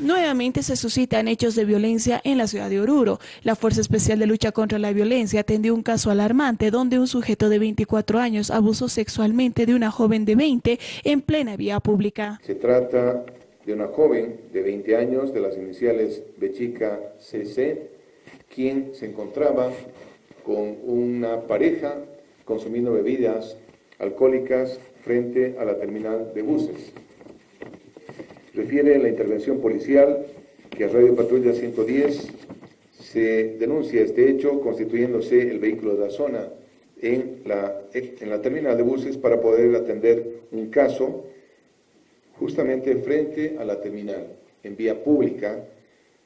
Nuevamente se suscitan hechos de violencia en la ciudad de Oruro. La Fuerza Especial de Lucha contra la Violencia atendió un caso alarmante donde un sujeto de 24 años abusó sexualmente de una joven de 20 en plena vía pública. Se trata de una joven de 20 años de las iniciales Bechica CC, quien se encontraba con una pareja consumiendo bebidas alcohólicas frente a la terminal de buses. Refiere la intervención policial que a Radio Patrulla 110 se denuncia este hecho constituyéndose el vehículo de la zona en la, en la terminal de buses para poder atender un caso justamente frente a la terminal, en vía pública,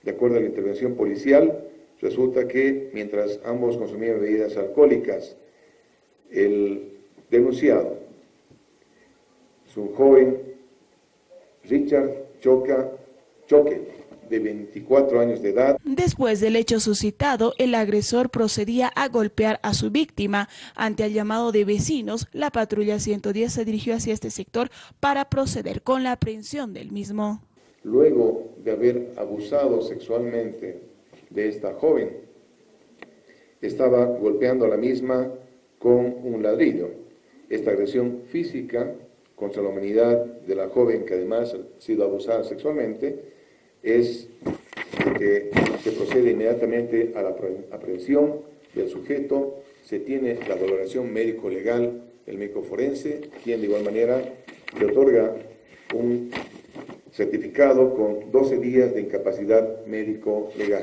de acuerdo a la intervención policial, resulta que mientras ambos consumían bebidas alcohólicas, el denunciado es un joven Richard Choca Choque, de 24 años de edad. Después del hecho suscitado, el agresor procedía a golpear a su víctima. Ante el llamado de vecinos, la patrulla 110 se dirigió hacia este sector para proceder con la aprehensión del mismo. Luego de haber abusado sexualmente de esta joven, estaba golpeando a la misma con un ladrillo. Esta agresión física contra la humanidad de la joven que además ha sido abusada sexualmente es que se procede inmediatamente a la aprehensión del sujeto, se tiene la valoración médico-legal del médico forense, quien de igual manera le otorga un certificado con 12 días de incapacidad médico-legal.